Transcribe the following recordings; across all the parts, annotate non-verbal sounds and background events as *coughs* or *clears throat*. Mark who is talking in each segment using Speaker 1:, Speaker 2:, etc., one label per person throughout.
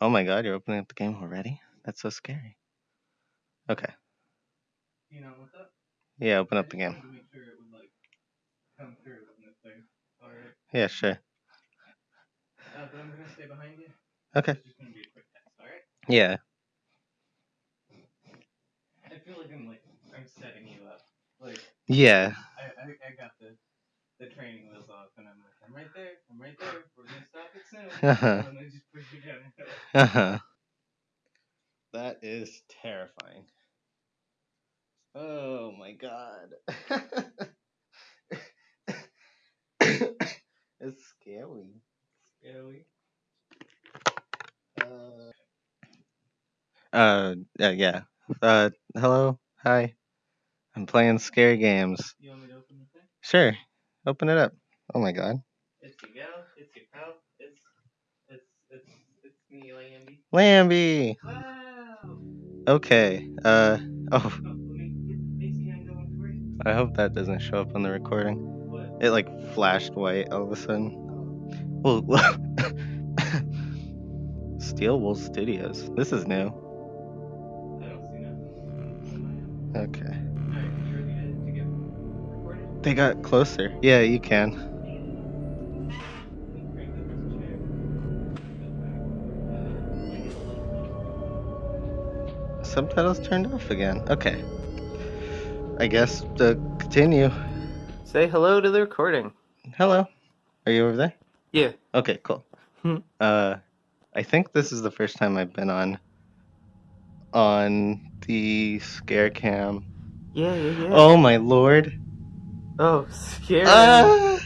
Speaker 1: Oh my god, you're opening up the game already? That's so scary. Okay.
Speaker 2: You know what's up?
Speaker 1: Yeah, open up the game.
Speaker 2: wanted to make sure would like come through in this thing. Alright.
Speaker 1: Yeah, sure.
Speaker 2: Uh, but I'm gonna stay behind you.
Speaker 1: Okay.
Speaker 2: It's just gonna be a quick test, alright?
Speaker 1: Yeah.
Speaker 2: I feel like I'm like I'm setting you up. Like
Speaker 1: Yeah.
Speaker 2: I, I, I got the the training wheels off and I'm I'm right there, I'm right there, we're gonna stop it soon.
Speaker 1: Uh-huh. *laughs*
Speaker 2: and then just push you down.
Speaker 1: Uh-huh. *laughs* That is terrifying. Oh my god. *laughs* it's scary.
Speaker 2: Scary.
Speaker 1: Uh, uh, uh, yeah. Uh, hello? Hi. I'm playing scary games.
Speaker 2: You want me to open the thing?
Speaker 1: Sure. Open it up. Oh my god.
Speaker 2: Your gal, it's your pal, it's it's it's it's me, Lambie.
Speaker 1: Lambie!
Speaker 2: Wow!
Speaker 1: Okay. Uh, oh,
Speaker 2: Oh, let me get the face cam going for you.
Speaker 1: I hope that doesn't show up on the recording.
Speaker 2: What?
Speaker 1: It like flashed white all of a sudden.
Speaker 2: Oh,
Speaker 1: Well, *laughs* Steel Wool Studios. This is new.
Speaker 2: I don't see nothing.
Speaker 1: Okay.
Speaker 2: Alright, you ready to, to get recorded?
Speaker 1: They got closer. Yeah, you can. Subtitles turned off again. Okay. I guess to continue.
Speaker 2: Say hello to the recording.
Speaker 1: Hello. Are you over there?
Speaker 2: Yeah.
Speaker 1: Okay, cool.
Speaker 2: Hmm.
Speaker 1: Uh, I think this is the first time I've been on on the scare cam.
Speaker 2: Yeah, yeah, yeah.
Speaker 1: Oh my lord.
Speaker 2: Oh, scary.
Speaker 1: Ah!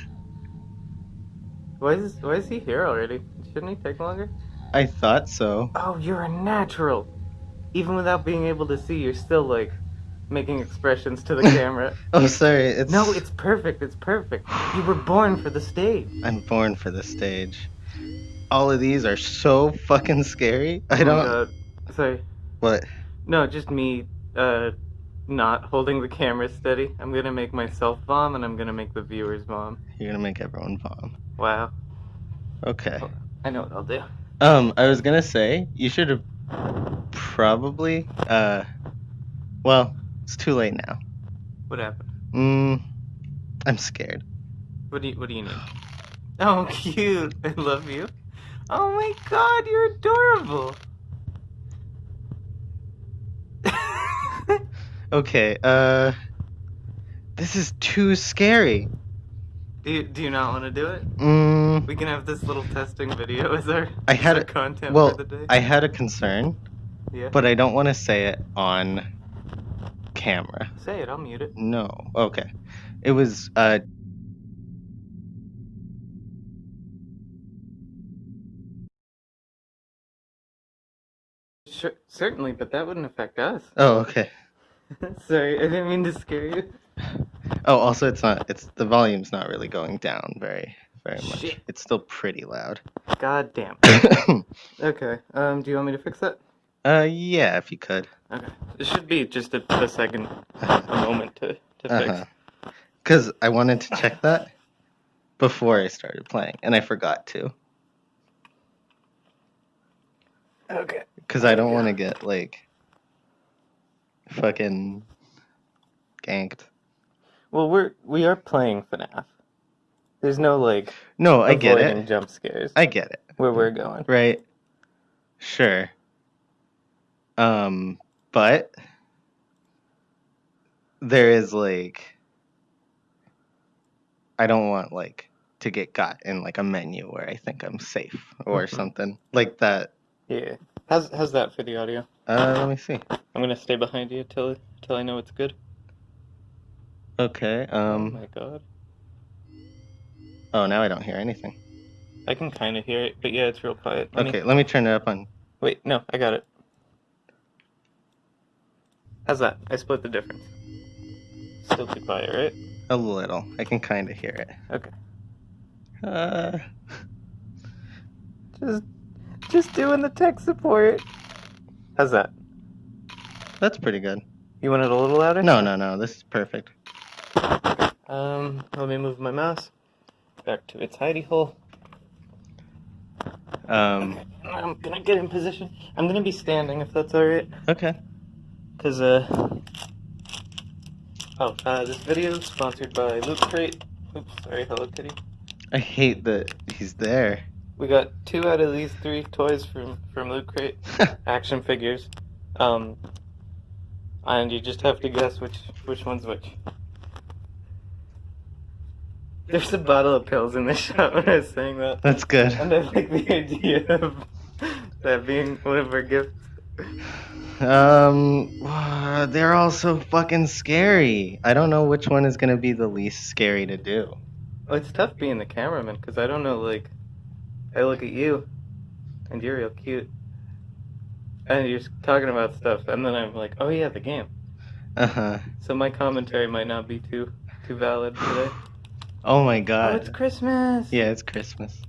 Speaker 2: why is why is he here already? Shouldn't he take longer?
Speaker 1: I thought so.
Speaker 2: Oh, you're a natural. Even without being able to see, you're still like making expressions to the *laughs* camera.
Speaker 1: Oh, sorry. It's
Speaker 2: no, it's perfect. It's perfect. You were born for the stage.
Speaker 1: I'm born for the stage. All of these are so fucking scary. I
Speaker 2: Oh
Speaker 1: don't.
Speaker 2: God. Sorry.
Speaker 1: What?
Speaker 2: No, just me. Uh, not holding the camera steady. I'm gonna make myself vom, and I'm gonna make the viewers vom.
Speaker 1: You're gonna make everyone bomb.
Speaker 2: Wow.
Speaker 1: Okay.
Speaker 2: I know what I'll do.
Speaker 1: Um, I was gonna say you should have probably. Uh, well, it's too late now.
Speaker 2: What happened?
Speaker 1: Mm, I'm scared.
Speaker 2: What do you What do you need? Oh, *laughs* cute. I love you. Oh my God, you're adorable. *laughs*
Speaker 1: Okay. Uh, this is too scary.
Speaker 2: do you Do you not want to do it?
Speaker 1: Mm,
Speaker 2: We can have this little testing video as our,
Speaker 1: I had a-
Speaker 2: content
Speaker 1: well,
Speaker 2: for the day.
Speaker 1: I had a concern,
Speaker 2: yeah.
Speaker 1: but I don't want to say it on camera.
Speaker 2: Say it. I'll mute it.
Speaker 1: No. Okay. It was uh
Speaker 2: Sure, certainly, but that wouldn't affect us.
Speaker 1: oh okay. *laughs*
Speaker 2: Sorry, I didn't mean to scare you.
Speaker 1: Oh also it's not it's the volume's not really going down very very much.
Speaker 2: Shit.
Speaker 1: It's still pretty loud.
Speaker 2: God damn. *coughs* Okay. Um, do you want me to fix that?
Speaker 1: Uh yeah, if you could.
Speaker 2: Okay. It should be just a, a second, a *laughs* moment to, to
Speaker 1: Uh-huh.
Speaker 2: fix.
Speaker 1: Cuz I wanted to check *laughs* that before I started playing and I forgot to
Speaker 2: Okay.
Speaker 1: cuz I don't want to get like fucking ganked.
Speaker 2: Well, we're we are playing FNAF. There's no like
Speaker 1: No, I get it.
Speaker 2: jump scares
Speaker 1: I get it.
Speaker 2: where we're going.
Speaker 1: Right. Sure. Um, but there is like I don't want like to get got in like a menu where I think I'm safe or
Speaker 2: Mhm.
Speaker 1: something like that.
Speaker 2: Yeah. How's how's that for the audio?
Speaker 1: Uh, let me see.
Speaker 2: I'm gonna stay behind you till till I know it's good.
Speaker 1: Okay.
Speaker 2: oh
Speaker 1: Um.
Speaker 2: my god.
Speaker 1: Oh, now I don't hear anything.
Speaker 2: I can kind of hear it, but yeah, it's real quiet. Let me-
Speaker 1: Okay, let me turn it up on.
Speaker 2: Wait, no, I got it. How's that? I split the difference. Still too quiet, right?
Speaker 1: A little. I can kind of hear it.
Speaker 2: Okay.
Speaker 1: Uh.
Speaker 2: Just just doing the tech support. How's that?
Speaker 1: That's pretty good.
Speaker 2: You want it a little louder?
Speaker 1: No, no, no. This is perfect.
Speaker 2: Um, let me move my mouse back to its hidey hole.
Speaker 1: Um.
Speaker 2: I'm gonna get in position. I'm gonna be standing if that's alright.
Speaker 1: Okay.
Speaker 2: Cause uh Oh, uh this video is sponsored by Loot Crate. Oops, sorry, Hello Kitty.
Speaker 1: I hate that he's there.
Speaker 2: We got two out of these three toys from from Loot Crate. *laughs* Action figures. Um and you just have to guess which which one's which. There's a bottle of pills in the *laughs* shop when I was saying that.
Speaker 1: That's good.
Speaker 2: And I like the idea of that being one of our gifts.
Speaker 1: Um, *sighs* they're all so fucking scary. I don't know which one is gonna be the least scary to do.
Speaker 2: Well, it's tough being the cameraman because I don't know. Like, I look at you, and you're real cute, and you're talking about stuff, and then I'm like, oh yeah, the game.
Speaker 1: Uh huh.
Speaker 2: So my commentary might not be too too valid today. *sighs*
Speaker 1: Oh my god.
Speaker 2: Oh,
Speaker 1: god.
Speaker 2: it's Christmas.
Speaker 1: Yeah, it's Christmas.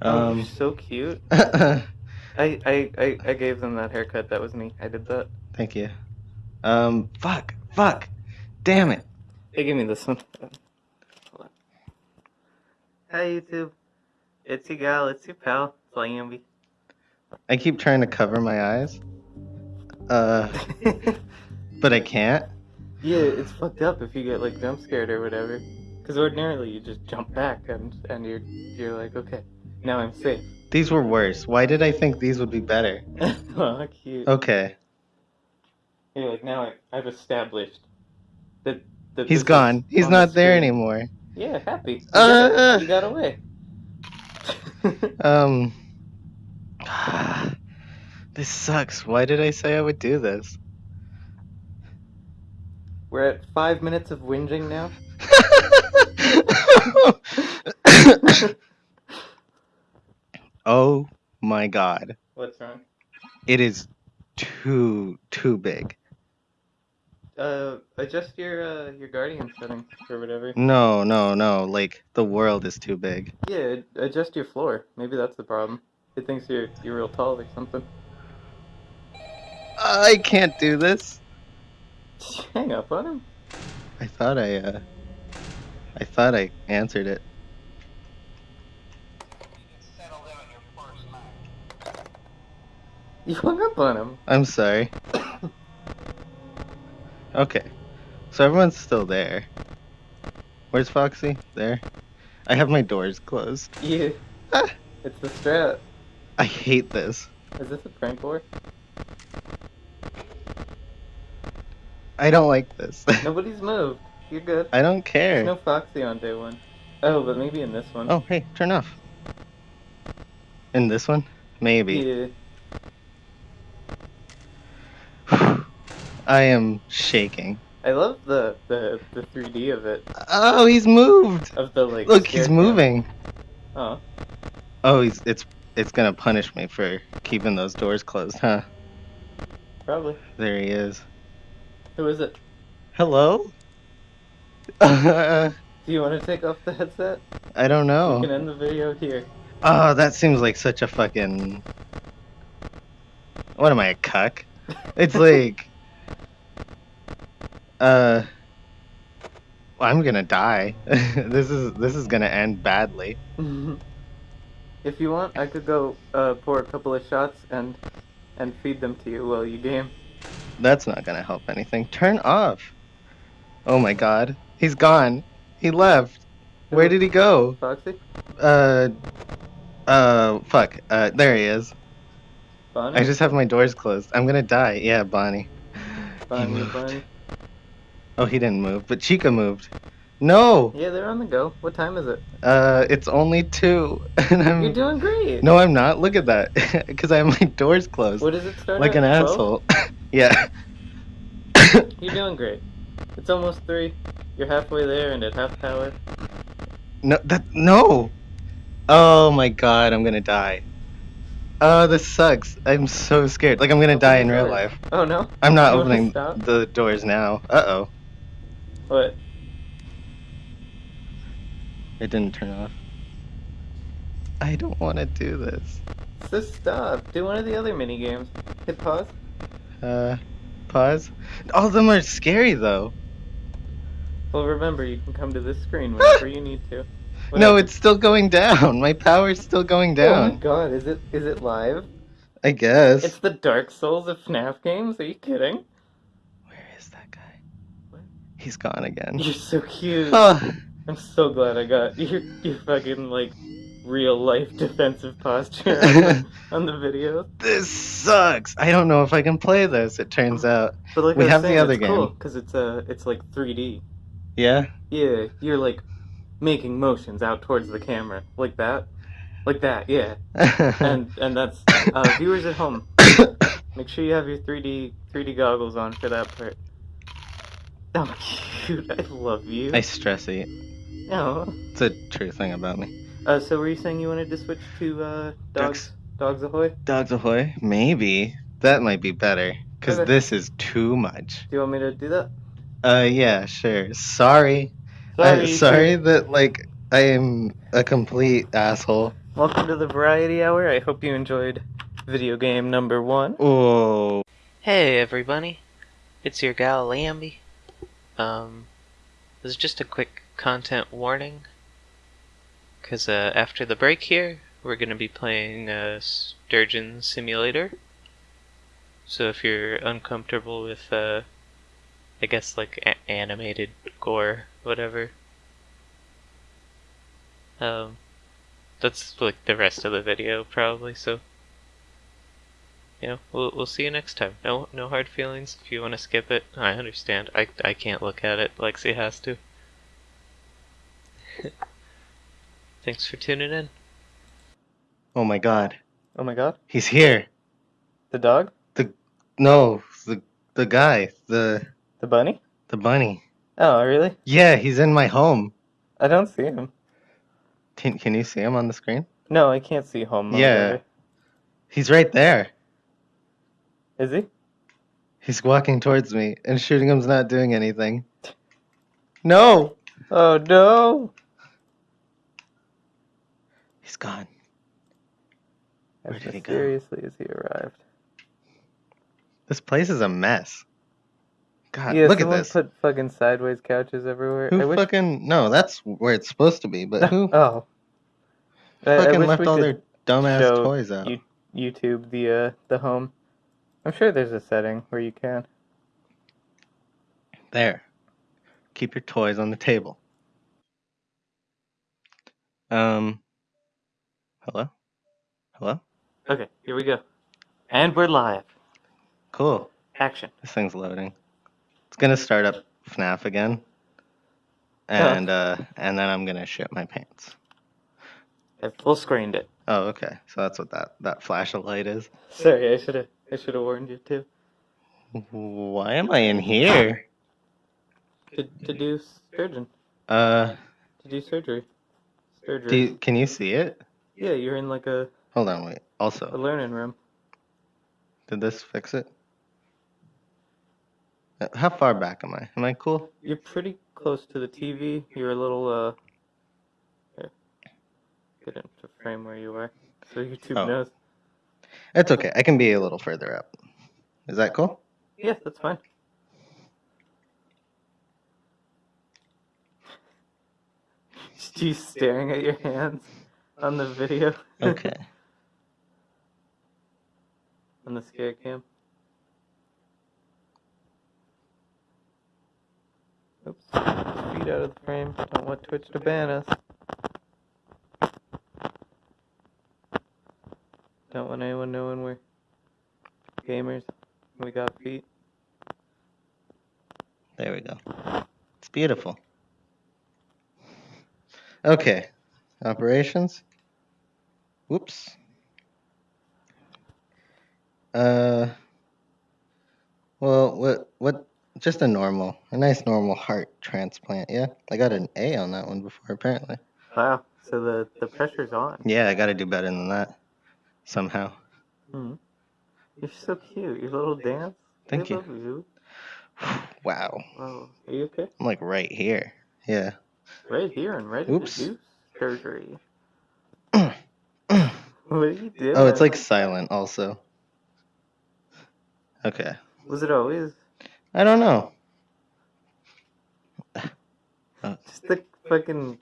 Speaker 2: Oh,
Speaker 1: Um.
Speaker 2: you're so cute. *laughs* I, I, I, I gave them that haircut. That was me. I did that.
Speaker 1: Thank you. Um. Fuck. Fuck. Damn it.
Speaker 2: Hey, give me this one. Hold on. Hi, YouTube. It's your gal. It's your pal. It's Lambie.
Speaker 1: I keep trying to cover my eyes. Uh. *laughs* But I can't.
Speaker 2: yeah, it's fucked up if you get like jump scared or whatever. Because ordinarily you just jump back and and you're you're like, okay, now I'm safe.
Speaker 1: These were worse. Why did I think these would be better?
Speaker 2: oh.
Speaker 1: Okay.
Speaker 2: You're like, now I, I've established that. that
Speaker 1: He's gone. He's
Speaker 2: the
Speaker 1: not there anymore.
Speaker 2: Yeah, happy. You
Speaker 1: Uh,
Speaker 2: got,
Speaker 1: uh.
Speaker 2: you got away.
Speaker 1: Um. This sucks. Why did I say I would do this?
Speaker 2: We're at five minutes of whinging now.
Speaker 1: Oh my god.
Speaker 2: What's wrong?
Speaker 1: It is too too big.
Speaker 2: Uh, adjust your uh your guardian settings or whatever.
Speaker 1: No, no, no. Like the world is too big.
Speaker 2: Yeah, adjust your floor. Maybe that's the problem. It thinks you're you're real tall or something.
Speaker 1: I can't do this.
Speaker 2: Hang up on him.
Speaker 1: I thought I uh I thought I answered it.
Speaker 2: You hung up on him.
Speaker 1: I'm sorry. *coughs* Okay. So everyone's still there. Where's Foxy? There. I have my doors closed. *laughs*
Speaker 2: Yeah.
Speaker 1: Ah.
Speaker 2: It's the strat.
Speaker 1: I hate this.
Speaker 2: Is this a prank war?
Speaker 1: I don't like this. *laughs*
Speaker 2: Nobody's moved. You're good.
Speaker 1: I don't care.
Speaker 2: There's no Foxy on day one. Oh, but maybe in this one.
Speaker 1: Oh, hey, turn off. In this one? Maybe.
Speaker 2: Yeah.
Speaker 1: I am shaking.
Speaker 2: I love the, the the 3D of it.
Speaker 1: Oh, he's moved.
Speaker 2: Of the like.
Speaker 1: Look, he's moving.
Speaker 2: Oh.
Speaker 1: Oh, he's it's it's gonna punish me for keeping those doors closed, huh?
Speaker 2: Probably.
Speaker 1: There he is.
Speaker 2: Who is it?
Speaker 1: Hello? *laughs*
Speaker 2: Do you want to take off the headset?
Speaker 1: I don't
Speaker 2: We
Speaker 1: know.
Speaker 2: can end the video here.
Speaker 1: Oh, that seems like such a fucking. What am I, a cuck? It's *laughs* like. Uh. I'm gonna die. *laughs* this is this is gonna end badly. *laughs*
Speaker 2: if you want, I could go uh, pour a couple of shots and and feed them to you while you game.
Speaker 1: That's not gonna help anything. Turn off. Oh my god. He's gone. He left. Where did he go?
Speaker 2: Foxy?
Speaker 1: Uh. Uh. Fuck. Uh. There he is.
Speaker 2: Bonnie?
Speaker 1: I just have my doors closed. I'm gonna die. Yeah, Bonnie. He
Speaker 2: Bonnie, *laughs*
Speaker 1: moved.
Speaker 2: Bonnie.
Speaker 1: Oh, he didn't move, but Chica moved. No.
Speaker 2: Yeah, they're on the go. What time is it?
Speaker 1: Uh. It's only two, *laughs* and I'm.
Speaker 2: You're doing great.
Speaker 1: No, I'm not. Look at that. *laughs* Because I have my doors closed.
Speaker 2: What does it start
Speaker 1: like an
Speaker 2: 12?
Speaker 1: asshole. *laughs* yeah.
Speaker 2: You're doing great. It's almost three. You're halfway there and at half power.
Speaker 1: No, that no. Oh my god, I'm gonna die. Oh, this sucks. I'm so scared. Like I'm gonna
Speaker 2: Open
Speaker 1: die in real life.
Speaker 2: Oh no?
Speaker 1: I'm not opening the doors now. Uh oh,
Speaker 2: What?
Speaker 1: it didn't turn off. I don't want to do this.
Speaker 2: So stop. Do one of the other mini games. Hit pause.
Speaker 1: Uh, pause. All of them are scary though.
Speaker 2: Well, remember, you can come to this screen *laughs* whenever you need to. What
Speaker 1: No,
Speaker 2: happened?
Speaker 1: it's still going down. My power's still going down.
Speaker 2: Oh my
Speaker 1: down.
Speaker 2: god, is it is it live?
Speaker 1: I guess.
Speaker 2: It's the Dark Souls of FNAF games? Are you kidding?
Speaker 1: Where is that guy?
Speaker 2: What?
Speaker 1: He's gone again.
Speaker 2: You're so cute.
Speaker 1: Oh,
Speaker 2: I'm so glad I got *laughs* your your fucking like real life defensive posture on the, *laughs* on the video.
Speaker 1: this sucks. I don't know if I can play this. It turns out.
Speaker 2: But like
Speaker 1: We have the other
Speaker 2: cool
Speaker 1: game.
Speaker 2: because it's uh it's like 3D.
Speaker 1: Yeah.
Speaker 2: Yeah, you're like making motions out towards the camera like that, like that. Yeah, *laughs* and and that's uh, viewers at home. *coughs* Make sure you have your 3D 3D goggles on for that part. Oh, cute! *laughs* I love you.
Speaker 1: I stress eat.
Speaker 2: Oh.
Speaker 1: It's a true thing about me.
Speaker 2: Uh, so were you saying you wanted to switch to uh, dogs?
Speaker 1: Ducks.
Speaker 2: Dogs ahoy!
Speaker 1: Dogs ahoy. Maybe that might be better because
Speaker 2: Okay.
Speaker 1: this is too much.
Speaker 2: Do you want me to do that?
Speaker 1: Uh, yeah, sure. Sorry.
Speaker 2: Sorry.
Speaker 1: I, sorry that like I am a complete asshole.
Speaker 2: Welcome to the Variety Hour. I hope you enjoyed video game number one.
Speaker 1: Oh.
Speaker 3: Hey everybody, it's your gal Lambie. Um, this is just a quick content warning. Cause uh, after the break here, we're gonna be playing uh, Sturgeon Simulator. So if you're uncomfortable with, uh, I guess like a- animated gore, whatever. Um, that's like the rest of the video probably. So you know, we'll we'll see you next time. No no hard feelings. If you want to skip it, I understand. I I can't look at it. Lexi has to. *laughs* Thanks for tuning in.
Speaker 1: Oh my God.
Speaker 2: Oh my god.
Speaker 1: He's here.
Speaker 2: The dog?
Speaker 1: The no, the the guy, the
Speaker 2: The bunny?
Speaker 1: the bunny.
Speaker 2: Oh, really?
Speaker 1: Yeah, he's in my home.
Speaker 2: I don't see him.
Speaker 1: Can can you see him on the screen?
Speaker 2: No, I can't see home.
Speaker 1: Yeah.
Speaker 2: either.
Speaker 1: He's right there.
Speaker 2: Is he?
Speaker 1: He's walking towards me, and shooting him's not doing anything. No,
Speaker 2: Oh no!
Speaker 1: he's gone. Where
Speaker 2: As
Speaker 1: did he go?
Speaker 2: mysteriously as he arrived.
Speaker 1: This place is a mess. God,
Speaker 2: yeah,
Speaker 1: look at this.
Speaker 2: put fucking sideways couches everywhere. I
Speaker 1: Who
Speaker 2: wish.
Speaker 1: fucking no? That's where it's supposed to be. But who *laughs*
Speaker 2: oh. I- I
Speaker 1: fucking left all their dumbass toys out?
Speaker 2: YouTube the uh the home. I'm sure there's a setting where you can.
Speaker 1: There. Keep your toys on the table. Um. Hello. Hello.
Speaker 2: Okay, here we go. And we're live.
Speaker 1: Cool.
Speaker 2: Action.
Speaker 1: This thing's loading. It's gonna start up FNAF again. And uh, and then I'm gonna shit my pants.
Speaker 2: I full screened it.
Speaker 1: Oh, okay. So that's what that that flash of light is.
Speaker 2: Sorry, I should have I should have warned you too.
Speaker 1: Why am I in here?
Speaker 2: To to do surgeon.
Speaker 1: Uh,
Speaker 2: To do surgery. Surgery.
Speaker 1: do you, can you see it?
Speaker 2: Yeah, you're in like a,
Speaker 1: Hold on, wait. Also.
Speaker 2: A learning room.
Speaker 1: did this fix it? Uh, How far back am I? Am I cool?
Speaker 2: You're pretty close to the TV. You're a little uh here. Get into frame where you are. So YouTube
Speaker 1: Oh.
Speaker 2: knows.
Speaker 1: It's okay. I can be a little further up. Is that cool?
Speaker 2: Yeah, that's fine. *laughs* Just you staring at your hands on the video.
Speaker 1: Okay. *laughs*
Speaker 2: on the scare cam. Oops. Feet out of the frame. Don't want Twitch to ban us. Don't want anyone we're gamers. We got feet.
Speaker 1: There we go. It's beautiful. Okay. Operations. Whoops. Uh. Well, what what? Just a normal, a nice normal heart transplant. Yeah, I got an A on that one before apparently.
Speaker 2: Wow. So the, the pressure's on.
Speaker 1: Yeah, I got to do better than that somehow.
Speaker 2: Hmm. You're so cute. Your little dance.
Speaker 1: Thank
Speaker 2: I
Speaker 1: you.
Speaker 2: love you. *sighs*
Speaker 1: Wow,
Speaker 2: Wow. Are you okay?
Speaker 1: I'm like right here. Yeah.
Speaker 2: Right here and ready
Speaker 1: Oops.
Speaker 2: to *clears throat* do surgery. What are you doing?
Speaker 1: Oh, it's like silent also. Okay.
Speaker 2: Was it always
Speaker 1: I don't know.
Speaker 2: just the fucking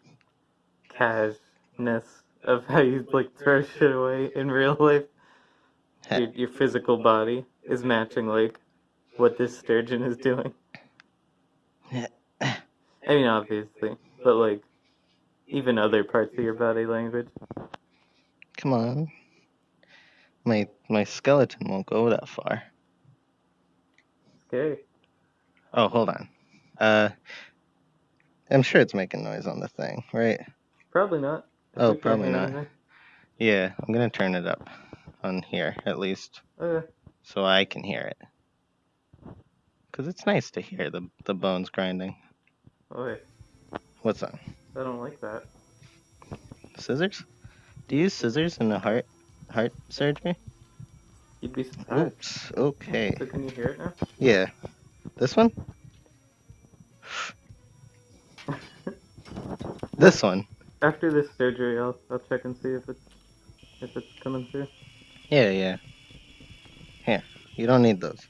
Speaker 2: cashness of how you like throw shit away in real life. Your, your physical body is matching like what this sturgeon is doing. I mean, obviously, but like even other parts of your body language.
Speaker 1: Come on. My my skeleton won't go that far.
Speaker 2: Scary.
Speaker 1: Oh, hold on. Uh, I'm sure it's making noise on the thing, right?
Speaker 2: Probably not.
Speaker 1: Oh,
Speaker 2: you put your
Speaker 1: probably not. Yeah, I'm gonna turn it up on here at least.
Speaker 2: Okay.
Speaker 1: so I can hear it. Cause it's nice to hear the the bones grinding.
Speaker 2: Oh wait,
Speaker 1: What's on?
Speaker 2: I don't like that.
Speaker 1: Scissors? Do you use scissors in a heart heart surgery?
Speaker 2: You'd be surprised.
Speaker 1: Oops. Okay.
Speaker 2: So can you hear it now?
Speaker 1: Yeah. This one? *laughs* This one?
Speaker 2: After this surgery, I'll I'll check and see if it's if it's coming through.
Speaker 1: Yeah, yeah. Here, you don't need those.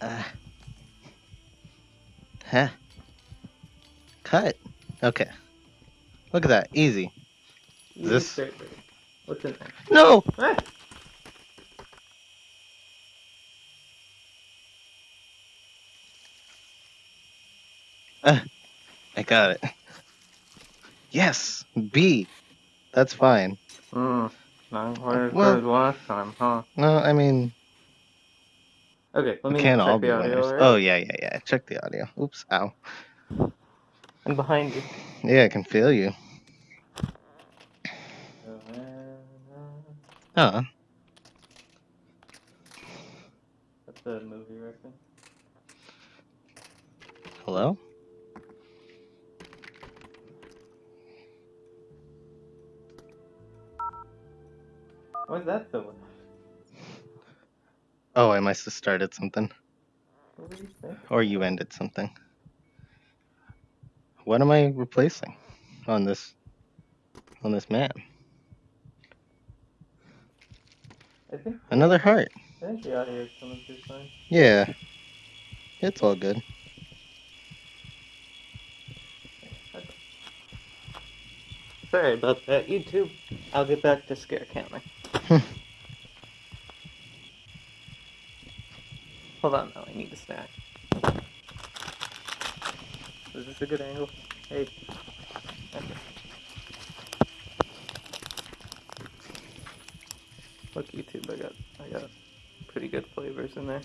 Speaker 1: Uh, huh? Cut. Okay. Look at that. Easy.
Speaker 2: Easy
Speaker 1: This-.
Speaker 2: What's in there?
Speaker 1: No!
Speaker 2: Ah!
Speaker 1: I got it. Yes! B. That's fine.
Speaker 2: Mm, not quite as
Speaker 1: Well-
Speaker 2: last time, huh?
Speaker 1: No, I mean,
Speaker 2: Okay, let me
Speaker 1: can't
Speaker 2: check
Speaker 1: all
Speaker 2: the
Speaker 1: be
Speaker 2: audio.
Speaker 1: winners.
Speaker 2: alright?
Speaker 1: Oh, yeah, yeah, yeah. Check the audio. Oops, ow.
Speaker 2: I'm behind you.
Speaker 1: Yeah, I can feel you. Oh,
Speaker 2: That's a movie reference.
Speaker 1: hello?
Speaker 2: Why is that loud?
Speaker 1: Oh, I must have started something.
Speaker 2: You?
Speaker 1: Or you ended something. What am I replacing on this on this
Speaker 2: think
Speaker 1: Another heart.
Speaker 2: I think the audio is coming through fine.
Speaker 1: Yeah. It's all good.
Speaker 2: Sorry about that, YouTube. I'll get back to scare counting. *laughs* Hold on, though. I need a snack. Is this a good angle? Hey. Okay. Look, YouTube. I got, I got pretty good flavors in there.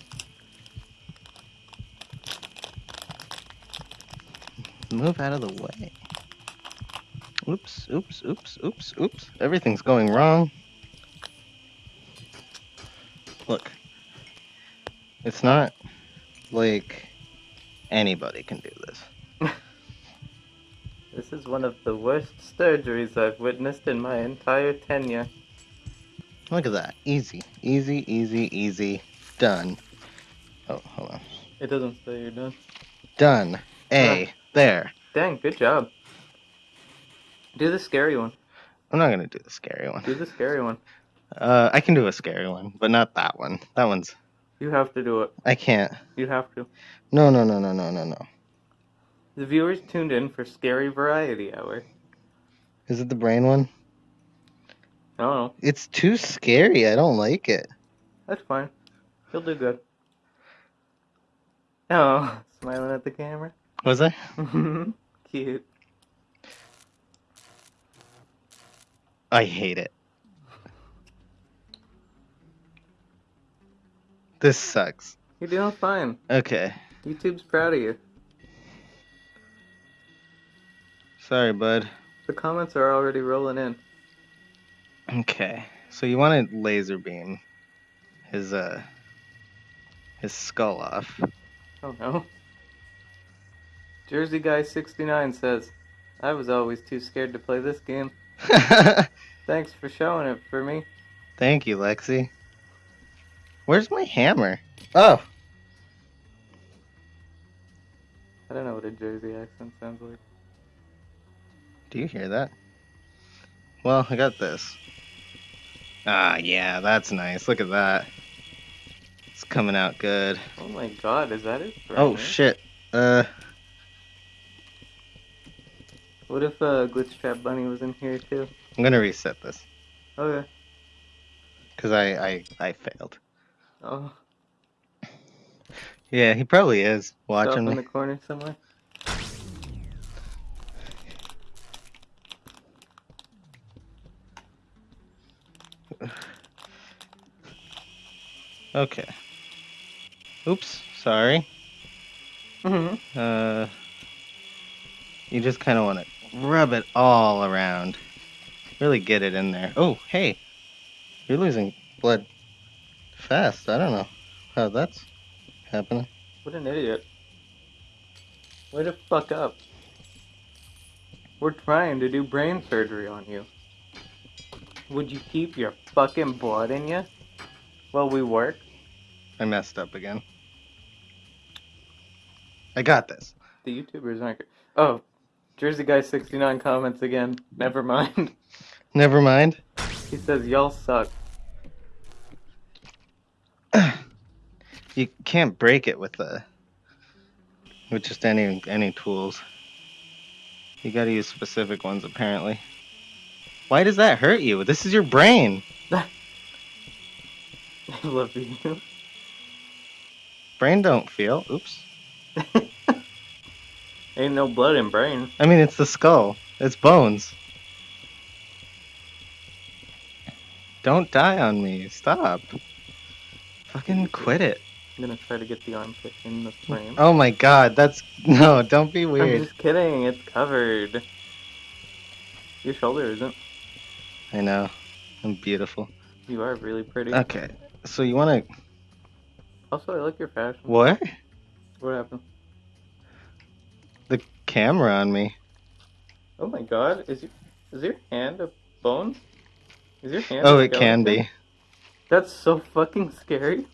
Speaker 1: Move out of the way. Oops, oops, oops, oops, oops. Everything's going wrong. Look. It's not like anybody can do this. *laughs*
Speaker 2: This is one of the worst surgeries I've witnessed in my entire tenure.
Speaker 1: Look at that. Easy, easy, easy, easy. Done. Oh, hold on.
Speaker 2: It doesn't say you're done.
Speaker 1: Done. A. Ah. There.
Speaker 2: Dang, good job. Do the scary one.
Speaker 1: I'm not gonna do the scary one.
Speaker 2: Do the scary one. *laughs*
Speaker 1: Uh, I can do a scary one, but not that one. That one's.
Speaker 2: You have to do it.
Speaker 1: I can't.
Speaker 2: You have to.
Speaker 1: No, no, no, no, no, no, no.
Speaker 2: The viewers tuned in for Scary Variety Hour.
Speaker 1: Is it the brain one?
Speaker 2: I don't know.
Speaker 1: It's too scary. I don't like it.
Speaker 2: That's fine. You'll do good. Oh, *laughs* smiling at the camera.
Speaker 1: Was I? *laughs*
Speaker 2: Cute.
Speaker 1: I hate it. This sucks.
Speaker 2: You're doing fine.
Speaker 1: Okay.
Speaker 2: YouTube's proud of you.
Speaker 1: Sorry, bud.
Speaker 2: The comments are already rolling in.
Speaker 1: Okay. So you want to laser beam his uh his skull off.
Speaker 2: Oh no. Jersey Guy 69 says, I was always too scared to play this game. *laughs* Thanks for showing it for me.
Speaker 1: Thank you, Lexi. Where's my hammer? Oh,
Speaker 2: I don't know what a Jersey accent sounds like.
Speaker 1: do you hear that? Well, I got this. Ah, yeah, that's nice. Look at that. It's coming out good.
Speaker 2: Oh my god, is that it?
Speaker 1: Oh shit. Uh,
Speaker 2: What if uh, Glitchtrap Bunny was in here too?
Speaker 1: I'm gonna reset this
Speaker 2: Okay.
Speaker 1: because I, I I failed.
Speaker 2: Oh,
Speaker 1: Yeah, he probably is watching
Speaker 2: in
Speaker 1: me.
Speaker 2: the corner somewhere.
Speaker 1: Okay. Oops, sorry.
Speaker 2: Mm-hmm.
Speaker 1: Uh, you just kind of want to rub it all around. Really get it in there. Oh, hey, you're losing blood fast. I don't know how that's happening.
Speaker 2: What an idiot. Way to fuck up. We're trying to do brain surgery on you. Would you keep your fucking blood in you while we work?
Speaker 1: I messed up again. I got this.
Speaker 2: The YouTubers aren't. Oh, Jersey Guy 69 comments again. Never mind.
Speaker 1: Never mind.
Speaker 2: He says, Y'all suck.
Speaker 1: You can't break it with the with just any any tools. You got to use specific ones apparently. Why does that hurt you? This is your brain. *laughs*
Speaker 2: I love you.
Speaker 1: Brain don't feel. Oops. *laughs*
Speaker 2: Ain't no blood in brain.
Speaker 1: I mean, it's the skull. It's bones. Don't die on me. Stop. Fucking quit it.
Speaker 2: I'm gonna try to get the armpit in the frame.
Speaker 1: Oh my god, that's *laughs* no, don't be weird.
Speaker 2: I'm just kidding, it's covered. Your shoulder isn't.
Speaker 1: I know. I'm beautiful.
Speaker 2: You are really pretty.
Speaker 1: Okay. So you want to
Speaker 2: Also, I like your fashion.
Speaker 1: what?
Speaker 2: What happened?
Speaker 1: The camera on me.
Speaker 2: Oh my god, is your, is your hand a bone? Is your hand
Speaker 1: Oh, it can be.
Speaker 2: That's so fucking scary.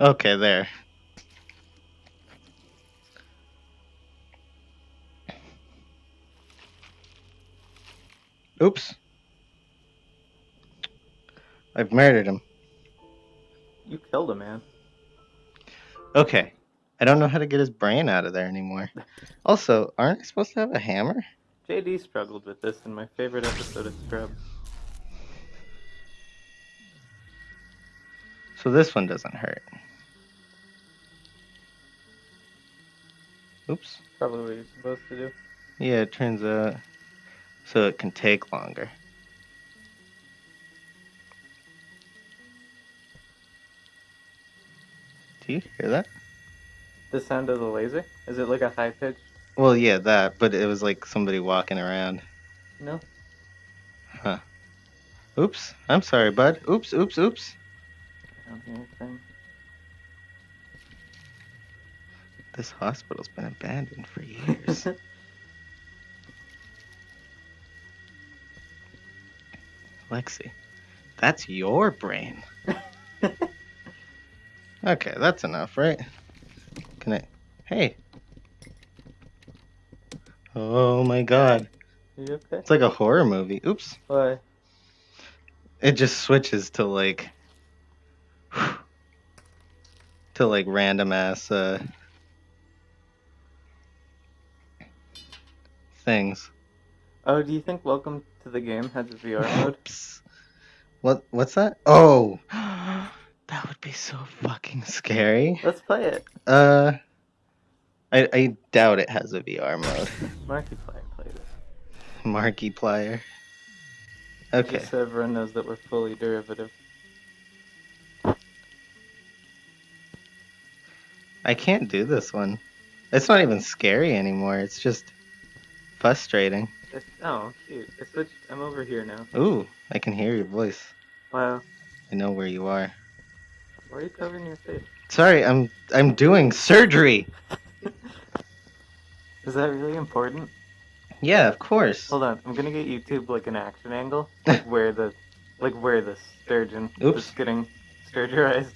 Speaker 1: Okay, there. Oops. I've murdered him.
Speaker 2: You killed a man.
Speaker 1: Okay. I don't know how to get his brain out of there anymore. *laughs* Also, aren't I supposed to have a hammer?
Speaker 2: JD struggled with this in my favorite episode of Scrubs.
Speaker 1: So this one doesn't hurt. Oops.
Speaker 2: Probably what you're supposed to do.
Speaker 1: Yeah, it turns out so it can take longer. Do you hear that?
Speaker 2: The sound of the laser? Is it like a high pitch?
Speaker 1: Well, yeah, that, but it was like somebody walking around.
Speaker 2: No. Huh.
Speaker 1: Oops. I'm sorry, bud. Oops, oops, oops.
Speaker 2: I don't hear anything.
Speaker 1: This hospital's been abandoned for years. *laughs* Lexi, that's your brain. *laughs* Okay, that's enough, right? Can I? Hey. Oh my god.
Speaker 2: Are you okay?
Speaker 1: It's like a horror movie. Oops.
Speaker 2: Why?
Speaker 1: It just switches to like. *sighs* to like random ass uh. Things.
Speaker 2: Oh, do you think Welcome to the Game has a VR *laughs* mode?
Speaker 1: What? What's that? Oh, *gasps* that would be so fucking scary.
Speaker 2: Let's play it.
Speaker 1: Uh, I I doubt it has a VR mode. *laughs*
Speaker 2: Markiplier played it.
Speaker 1: Markiplier. Okay.
Speaker 2: Just so everyone knows that we're fully derivative.
Speaker 1: I can't do this one. It's not even scary anymore. It's just frustrating.
Speaker 2: It's, oh, cute. I switched. I'm over here now.
Speaker 1: Ooh, I can hear your voice.
Speaker 2: Wow.
Speaker 1: I know where you are.
Speaker 2: Why are you covering your face?
Speaker 1: Sorry, I'm I'm doing surgery. *laughs*
Speaker 2: Is that really important?
Speaker 1: Yeah, of course.
Speaker 2: Hold on. I'm gonna get YouTube like an action angle, like *laughs* where the, like where the sturgeon
Speaker 1: Oops.
Speaker 2: is getting sturgerized.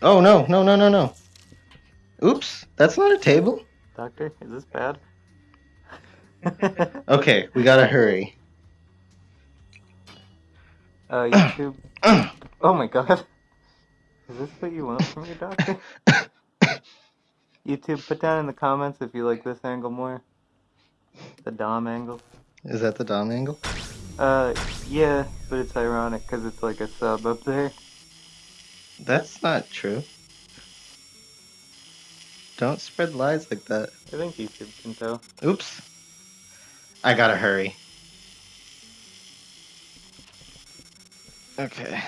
Speaker 1: Oh no, no, no, no, no. Oops, that's not a table.
Speaker 2: Doctor, is this bad?
Speaker 1: Okay, we gotta hurry.
Speaker 2: Uh, YouTube. *coughs* Oh my god. Is this what you want from your doctor? *coughs* YouTube, put down in the comments if you like this angle more. The Dom angle.
Speaker 1: Is that the Dom angle?
Speaker 2: Uh, yeah, but it's ironic because it's like a sub up there.
Speaker 1: That's not true. Don't spread lies like that.
Speaker 2: I think YouTube can tell.
Speaker 1: Oops. I gotta hurry. Okay.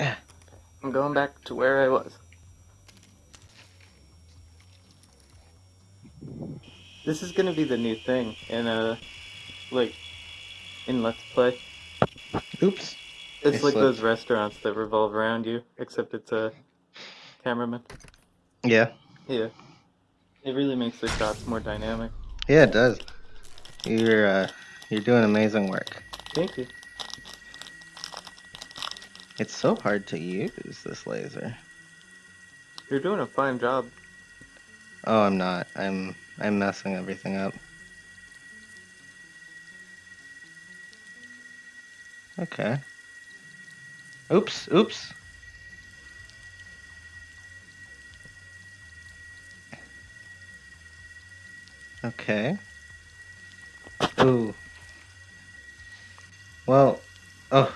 Speaker 2: I'm going back to where I was. This is gonna be the new thing in uh, like, in Let's Play.
Speaker 1: Oops.
Speaker 2: It's
Speaker 1: I
Speaker 2: like
Speaker 1: slipped.
Speaker 2: those restaurants that revolve around you, except it's a cameraman.
Speaker 1: Yeah.
Speaker 2: Yeah. It really makes the shots more dynamic.
Speaker 1: Yeah, it does. You're uh, you're doing amazing work.
Speaker 2: Thank you.
Speaker 1: It's so hard to use this laser.
Speaker 2: You're doing a fine job.
Speaker 1: Oh, I'm not. I'm I'm messing everything up. Okay. Oops, oops. Okay. Ooh. Well, oh.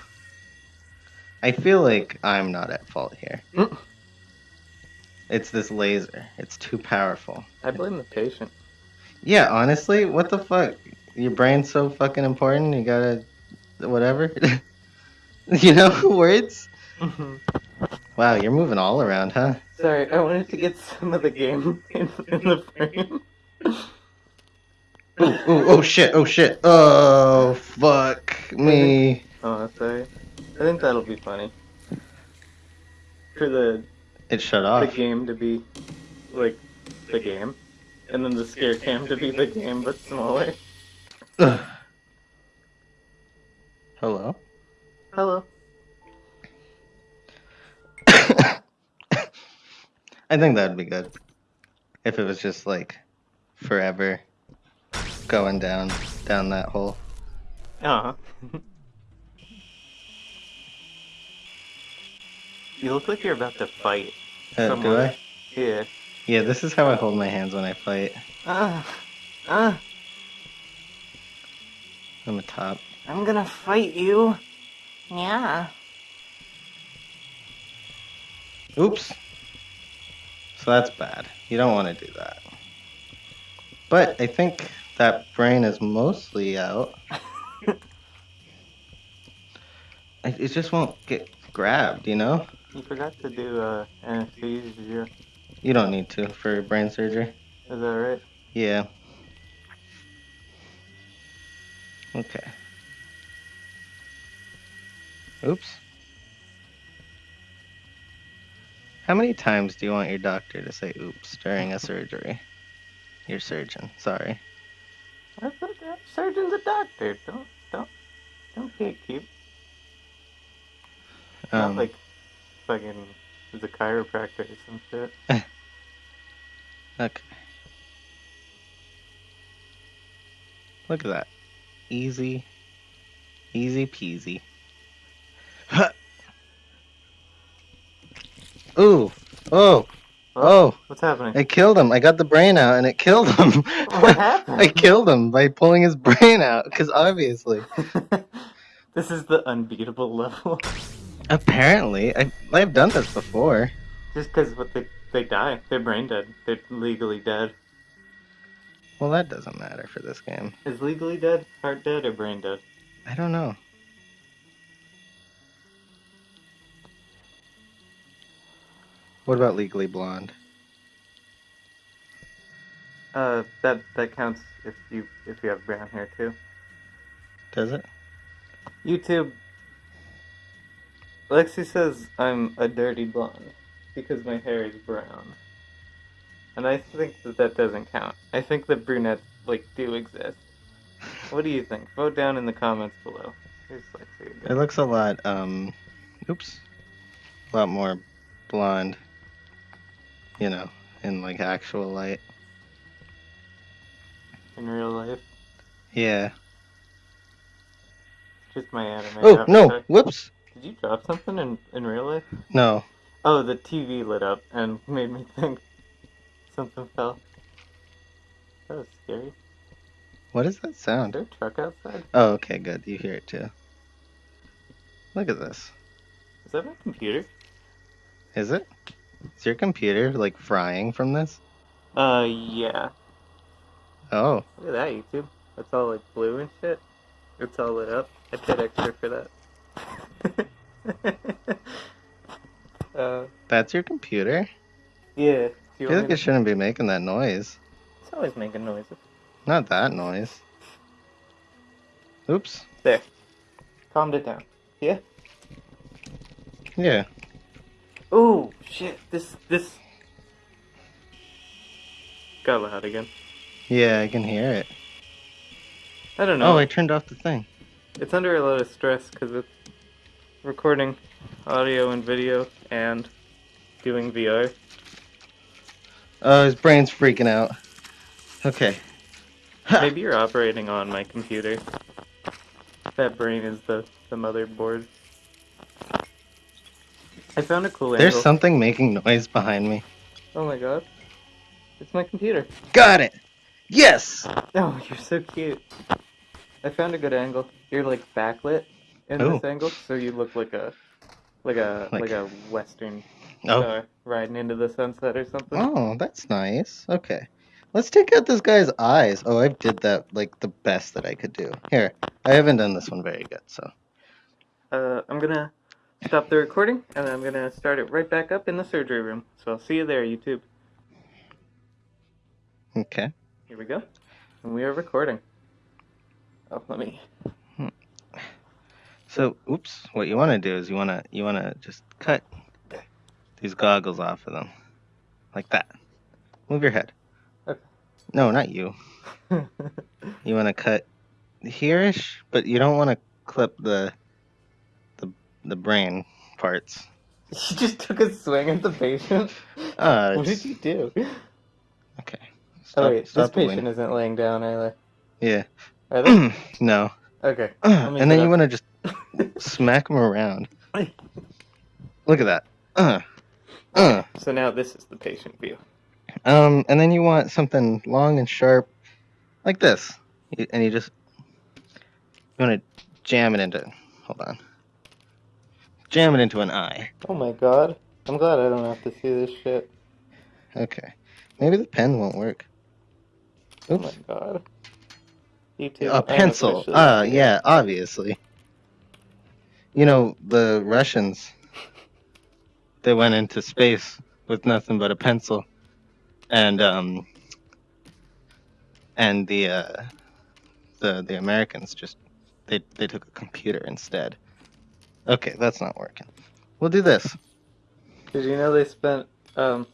Speaker 1: I feel like I'm not at fault here.
Speaker 2: Mm.
Speaker 1: It's this laser. It's too powerful.
Speaker 2: I blame the patient.
Speaker 1: Yeah, honestly, what the fuck? Your brain's so fucking important. You gotta, whatever. *laughs* you know, *laughs* words. Wow, you're moving all around, huh?
Speaker 2: Sorry, I wanted to get some of the game in, *laughs* in the frame.
Speaker 1: Ooh, ooh, oh shit, oh shit, oh fuck me.
Speaker 2: Oh, sorry. I think that'll be funny. For the
Speaker 1: It shut off.
Speaker 2: the game to be like the game, and then the scare cam to be the game but smaller.
Speaker 1: Ugh. *sighs* Hello.
Speaker 2: Hello. *coughs*
Speaker 1: I think that'd be good. If it was just like forever going down down that hole.
Speaker 2: Uh huh. you look like you're about to fight.
Speaker 1: Uh, do I?
Speaker 2: Yeah.
Speaker 1: Yeah, this is how I hold my hands when I fight.
Speaker 2: Ah. Ah.
Speaker 1: I'm a top.
Speaker 2: I'm gonna fight you. Yeah.
Speaker 1: Oops. So that's bad. You don't want to do that. But I think that brain is mostly out. *laughs* It it just won't get grabbed, you know?
Speaker 2: You forgot to do uh, anesthesia.
Speaker 1: You don't need to for brain surgery.
Speaker 2: Is that right?
Speaker 1: Yeah. Okay. Oops. How many times do you want your doctor to say oops during a surgery? Your surgeon, sorry.
Speaker 2: I thought that surgeon's a doctor. Don't don't don't gatekeep. Not
Speaker 1: Um,
Speaker 2: like fucking a chiropractor or some shit. *laughs*
Speaker 1: okay. Look at that. Easy. Easy peasy. Huh. *laughs* Ooh. Oh. Oh.
Speaker 2: What's happening?
Speaker 1: I killed him. I got the brain out and it killed him.
Speaker 2: What happened? *laughs*
Speaker 1: I killed him by pulling his brain out because obviously. *laughs*
Speaker 2: this is the unbeatable level.
Speaker 1: Apparently. I, I've done this before.
Speaker 2: Just because what they they die, they're brain dead. They're legally dead.
Speaker 1: Well, that doesn't matter for this game.
Speaker 2: Is legally dead heart dead or brain dead?
Speaker 1: I don't know. What about Legally Blonde?
Speaker 2: Uh, that that counts if you if you have brown hair too.
Speaker 1: Does it?
Speaker 2: YouTube. Lexi says I'm a dirty blonde because my hair is brown. And I think that that doesn't count. I think that brunettes, like, do exist. What do you think? Vote down in the comments below. Here's Lexi
Speaker 1: It looks a lot, um, oops, a lot more blonde, you know, in like actual light.
Speaker 2: In real life.
Speaker 1: Yeah.
Speaker 2: just my anime.
Speaker 1: Oh no! Whoops!
Speaker 2: Did you drop something in in real life?
Speaker 1: No.
Speaker 2: Oh, the TV lit up and *laughs* made me think something fell. That was scary.
Speaker 1: What is that sound?
Speaker 2: there a truck outside?
Speaker 1: Oh, okay, good. You hear it too. Look at this.
Speaker 2: Is that my computer?
Speaker 1: Is it? Is your computer like frying from this?
Speaker 2: Uh, yeah.
Speaker 1: Oh,
Speaker 2: Look at that, YouTube. That's all like blue and shit. It's all lit up. I paid extra for that. *laughs* uh,
Speaker 1: that's your computer?
Speaker 2: yeah.
Speaker 1: I
Speaker 2: you
Speaker 1: feel like it shouldn't be making that noise.
Speaker 2: It's always making noises.
Speaker 1: Not that noise. Oops.
Speaker 2: There. Calmed it down. Yeah?
Speaker 1: Yeah.
Speaker 2: Oh, shit. This, this. Got loud again.
Speaker 1: Yeah, I can hear it.
Speaker 2: I don't know.
Speaker 1: Oh, I turned off the thing.
Speaker 2: It's under a lot of stress because it's recording audio and video and doing VR.
Speaker 1: Oh, his brain's freaking out. Okay.
Speaker 2: Maybe you're operating on my computer. That brain is the, the motherboard. I found a cool angle.
Speaker 1: There's
Speaker 2: angle.
Speaker 1: something making noise behind me.
Speaker 2: Oh my god. It's my computer.
Speaker 1: Got it! Yes!
Speaker 2: Oh, *laughs* you're so cute. I found a good angle. You're like backlit in
Speaker 1: Oh.
Speaker 2: this angle, so you look like a like a
Speaker 1: Like-
Speaker 2: like, a western
Speaker 1: Oh.
Speaker 2: star riding into the sunset or something.
Speaker 1: Oh, that's nice. Okay. Let's take out this guy's eyes. Oh, I did that like the best that I could do. Here, I haven't done this one very good, so.
Speaker 2: Uh, I'm gonna stop the recording and I'm gonna start it right back up in the surgery room. So I'll see you there, YouTube.
Speaker 1: Okay.
Speaker 2: Here we go. And we are recording. Oh, let me.
Speaker 1: So, oops. What you want to do is you want to you want to just cut these goggles off of them, like that. Move your head.
Speaker 2: Okay.
Speaker 1: No, not you. *laughs* You want to cut hereish, but you don't want to clip the the brain parts. *laughs*
Speaker 2: you just took a swing at the patient.
Speaker 1: Uh, *laughs*
Speaker 2: what did you do?
Speaker 1: okay.
Speaker 2: oh wait,
Speaker 1: stop
Speaker 2: this patient isn't laying down, are
Speaker 1: Yeah.
Speaker 2: they? They? *clears throat*
Speaker 1: no.
Speaker 2: okay. *clears throat*
Speaker 1: And then you want to just smack them around. Look at that. *clears throat* Uh, uh.
Speaker 2: So now this is the patient view.
Speaker 1: Um, and then you want something long and sharp, like this. And you just you want to jam it into. Hold on. Jam it into an eye.
Speaker 2: Oh my god. I'm glad I don't have to see this shit.
Speaker 1: Okay. Maybe the pen won't work.
Speaker 2: Oh my god. You too.
Speaker 1: A pencil. Ah, yeah, obviously. You know, the Russians, they went into space with nothing but a pencil. And, um, and the, uh, the, the Americans just, they, they took a computer instead. Okay, that's not working. We'll do this.
Speaker 2: Did you know they spent um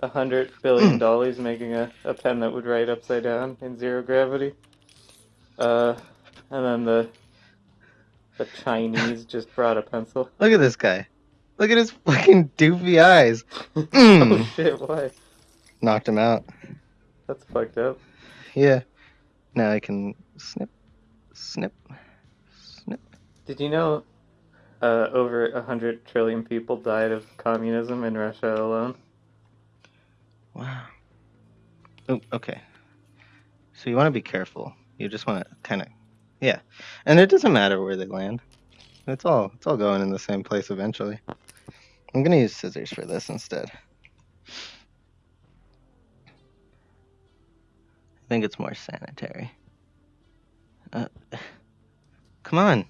Speaker 2: a hundred billion *clears throat* dollars making a, a pen that would write upside down in zero gravity? Uh, and then the the Chinese *laughs* just brought a pencil.
Speaker 1: Look at this guy. Look at his fucking doofy eyes. *laughs*
Speaker 2: oh
Speaker 1: Mm.
Speaker 2: shit! Why?
Speaker 1: Knocked him out.
Speaker 2: That's fucked up.
Speaker 1: Yeah. Now I can snip, snip, snip.
Speaker 2: Did you know uh, over a hundred trillion people died of communism in Russia alone?
Speaker 1: Wow. Oh, okay. So you want to be careful. You just want to kind of, yeah. And it doesn't matter where they land. It's all it's all going in the same place eventually. I'm gonna use scissors for this instead. I think it's more sanitary. Uh, *sighs* come on.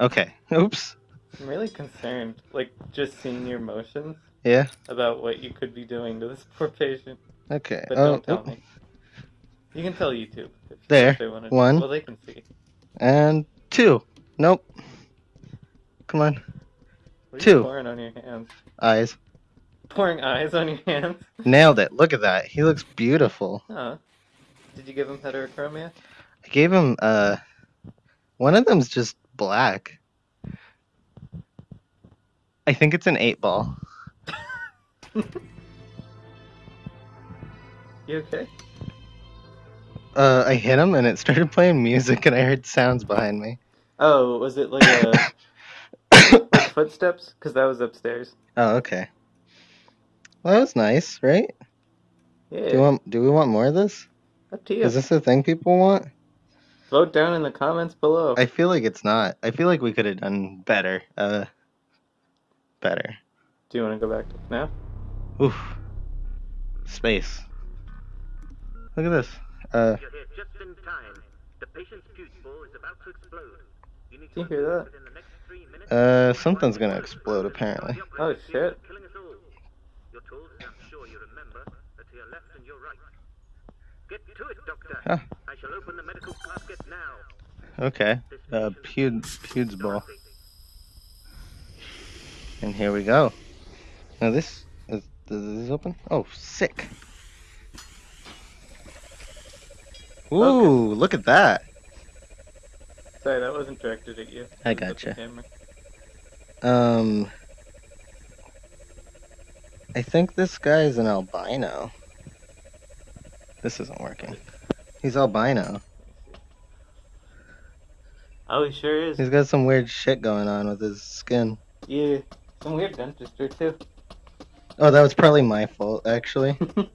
Speaker 1: Okay. *laughs* Oops.
Speaker 2: I'm really concerned, like just seeing your motions
Speaker 1: Yeah.
Speaker 2: about what you could be doing to this *laughs* poor patient.
Speaker 1: Okay.
Speaker 2: But
Speaker 1: oh,
Speaker 2: don't tell
Speaker 1: oop.
Speaker 2: me. You can tell YouTube. If,
Speaker 1: There, one.
Speaker 2: Well, they can see.
Speaker 1: And two. Nope. Come on. Two.
Speaker 2: pouring on your hands?
Speaker 1: Eyes.
Speaker 2: Pouring eyes on your hands? *laughs*
Speaker 1: Nailed it. Look at that. He looks beautiful.
Speaker 2: Huh. Did you give him heterochromia?
Speaker 1: I gave him uh one of them's just black. I think it's an eight ball. *laughs*
Speaker 2: You okay?
Speaker 1: uh, I hit him and it started playing music and I heard sounds behind me.
Speaker 2: Oh, was it like a *coughs* like footsteps? Because that was upstairs.
Speaker 1: oh, okay. Well, that was nice, right?
Speaker 2: Yeah.
Speaker 1: Do want? Do we want more of this?
Speaker 2: up to you.
Speaker 1: Is this the thing people want?
Speaker 2: Vote down in the comments below.
Speaker 1: I feel like it's not. I feel like we could have done better. Uh, better.
Speaker 2: Do you want to go back to now?
Speaker 1: Oof. Space. Look at this. Uh,
Speaker 4: You're here just in time. The patient's fuse is about to explode. You need
Speaker 2: Do you hear that?
Speaker 4: the next three minutes.
Speaker 1: uh, something's gonna explode apparently.
Speaker 2: Oh shit.
Speaker 4: Killing us all. You're told, as I'm sure you remember, that to your left and your right. Get to it, Doctor.
Speaker 1: Huh.
Speaker 4: I shall open the medical casket now.
Speaker 1: Okay. Uh, Pude, Pude's ball. And here we go. Now this is, is this open? Oh, sick. Ooh, look at that.
Speaker 2: Sorry, that wasn't directed at you.
Speaker 1: I
Speaker 2: It was
Speaker 1: gotcha. Um, I think this guy is an albino. This isn't working. He's albino.
Speaker 2: Oh, he sure is.
Speaker 1: He's got some weird shit going on with his skin.
Speaker 2: Yeah. Some weird dentistry too.
Speaker 1: Oh, that was probably my fault, actually. *laughs*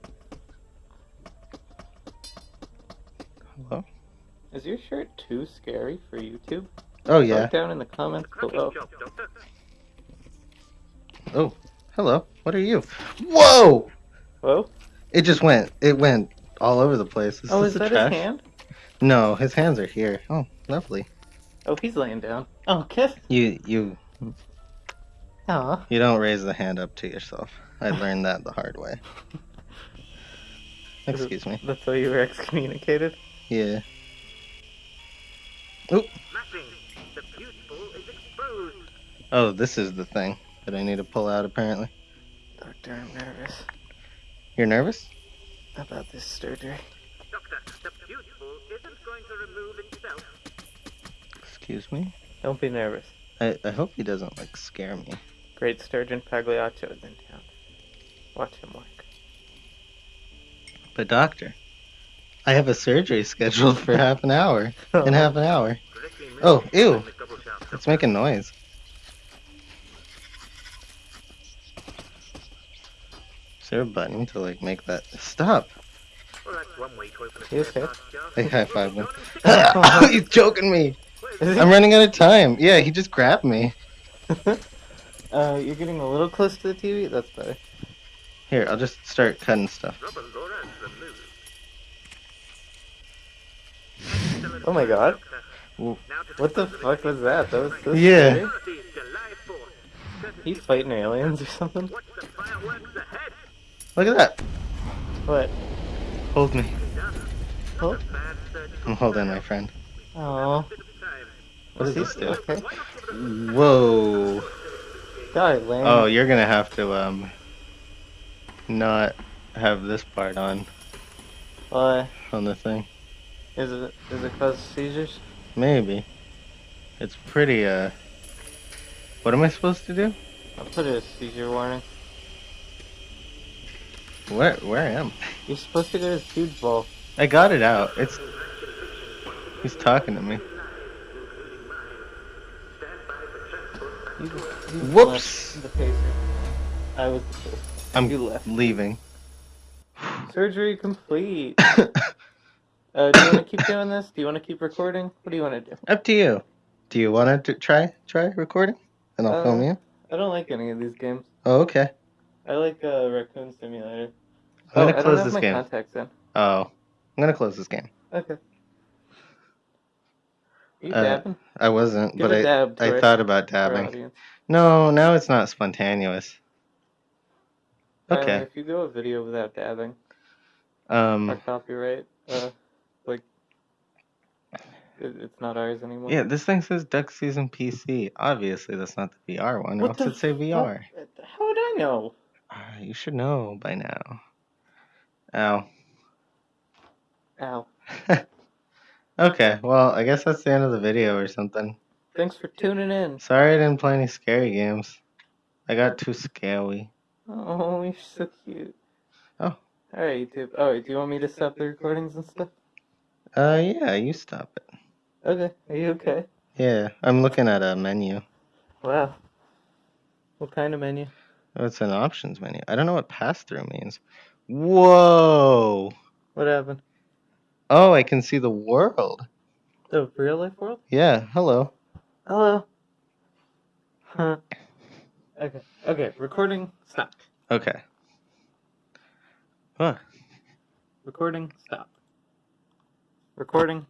Speaker 1: Hello?
Speaker 2: Is your shirt too scary for YouTube?
Speaker 1: Oh,
Speaker 2: Vote
Speaker 1: yeah.
Speaker 2: down in the comments below.
Speaker 4: Cracking job, Doctor.
Speaker 1: Oh, hello. What are you? Whoa!
Speaker 2: Whoa.
Speaker 1: It just went. It went all over the place. Oh, is
Speaker 2: Oh,
Speaker 1: this
Speaker 2: is that
Speaker 1: trash?
Speaker 2: his hand?
Speaker 1: No, his hands are here. Oh, lovely.
Speaker 2: Oh, he's laying down. Oh, kiss.
Speaker 1: You you
Speaker 2: Aw.
Speaker 1: you don't raise the hand up to yourself. I learned that the hard way. *laughs* Excuse me.
Speaker 2: That's why you were excommunicated?
Speaker 1: Yeah.
Speaker 4: Smashing. The fuse is exposed.
Speaker 1: Oh, this is the thing that I need to pull out. Apparently,
Speaker 2: Doctor, I'm nervous
Speaker 1: you're nervous.
Speaker 2: About this surgery.
Speaker 4: Doctor, the fuse ball isn't going to remove itself.
Speaker 1: Excuse me.
Speaker 2: Don't be nervous.
Speaker 1: I I hope he doesn't like scare me.
Speaker 2: Great Sturgeon Pagliaccio is in town. Watch him work.
Speaker 1: But doctor, I have a surgery scheduled for half an hour. In *laughs* half an hour. Oh, ew. It's making noise. Is there a button to like make that stop?
Speaker 4: Well, that's one way to open a
Speaker 2: You
Speaker 4: spare
Speaker 2: okay?
Speaker 4: parts.
Speaker 1: I high five him.
Speaker 4: Go on and
Speaker 1: He's choking me. I'm running out of time. Yeah, he just grabbed me. *laughs*
Speaker 2: uh, you're getting a little close to the TV? That's better.
Speaker 1: Here, I'll just start cutting stuff.
Speaker 4: Rubber Laura is removed. Excellent
Speaker 2: Oh my god.
Speaker 4: Doctor.
Speaker 1: Ooh.
Speaker 4: Now to
Speaker 2: What the fuck was that? That was so
Speaker 1: Yeah.
Speaker 2: scary.
Speaker 4: Thursday, July 4th. Courtesy
Speaker 2: He's fighting aliens or something?
Speaker 1: Look at that.
Speaker 2: What?
Speaker 1: Hold me.
Speaker 4: Done.
Speaker 2: Oh.
Speaker 4: Not a bad surgical
Speaker 1: I'm holding my friend.
Speaker 2: Aw.
Speaker 4: Bit of time.
Speaker 1: What
Speaker 2: Is
Speaker 1: this
Speaker 2: he
Speaker 1: do?
Speaker 2: Okay.
Speaker 1: Whoa.
Speaker 2: God, lame.
Speaker 1: Oh, you're gonna have to um not have this part on
Speaker 2: Why?
Speaker 1: on the thing.
Speaker 2: Is it, does it cause seizures?
Speaker 1: Maybe. It's pretty uh what am I supposed to do?
Speaker 2: I'll put a seizure warning.
Speaker 1: Where where am I?
Speaker 2: You're supposed to go to his huge ball.
Speaker 1: I got it out. It's He's talking to me.
Speaker 2: You, you
Speaker 1: Whoops.
Speaker 2: The pacer. I was the.
Speaker 1: I'm
Speaker 2: You left.
Speaker 1: leaving.
Speaker 2: Surgery complete. *laughs* Uh, do you want to keep doing this? Do you want to keep recording? What do you want to do?
Speaker 1: Up to you. Do you want to try try recording? And I'll
Speaker 2: Uh,
Speaker 1: film you.
Speaker 2: I don't like any of these games.
Speaker 1: Oh, okay.
Speaker 2: I like uh, Raccoon Simulator.
Speaker 1: I'm
Speaker 2: oh,
Speaker 1: gonna
Speaker 2: I don't
Speaker 1: close
Speaker 2: have
Speaker 1: this
Speaker 2: my
Speaker 1: game.
Speaker 2: contacts in.
Speaker 1: Oh, I'm gonna close this game.
Speaker 2: Okay. you
Speaker 1: Uh,
Speaker 2: dabbing?
Speaker 1: I wasn't,
Speaker 2: Give
Speaker 1: but
Speaker 2: a
Speaker 1: I
Speaker 2: dab to
Speaker 1: I
Speaker 2: our-
Speaker 1: thought about dabbing.
Speaker 2: audience.
Speaker 1: No, now it's not spontaneous.
Speaker 2: Tyler,
Speaker 1: Okay.
Speaker 2: if you go a video without dabbing,
Speaker 1: Um.
Speaker 2: our copyright, uh, like, it, it's not ours anymore.
Speaker 1: Yeah, this thing says Duck Season PC. Obviously, that's not the VR one.
Speaker 2: What
Speaker 1: else
Speaker 2: the
Speaker 1: it'd say VR.
Speaker 2: Fuck? How would I know?
Speaker 1: Ah, you should know by now. Ow.
Speaker 2: Ow. *laughs*
Speaker 1: okay, well, I guess that's the end of the video or something.
Speaker 2: Thanks for tuning in.
Speaker 1: Sorry I didn't play any scary games. I got too scary.
Speaker 2: Oh, you're so cute.
Speaker 1: Oh.
Speaker 2: Alright, YouTube. Oh, do you want me to stop the recordings and stuff?
Speaker 1: Uh, yeah, you stop it.
Speaker 2: Okay. Are you okay?
Speaker 1: Yeah, I'm looking at a menu.
Speaker 2: Wow. What kind of menu?
Speaker 1: Oh, it's an options menu. I don't know what pass through means. Whoa!
Speaker 2: What happened?
Speaker 1: Oh, I can see the world.
Speaker 2: The real life world?
Speaker 1: Yeah, hello.
Speaker 2: Hello. Huh. Okay. Okay. Recording. Stop.
Speaker 1: Okay. Huh.
Speaker 2: Recording. Stop. Recording.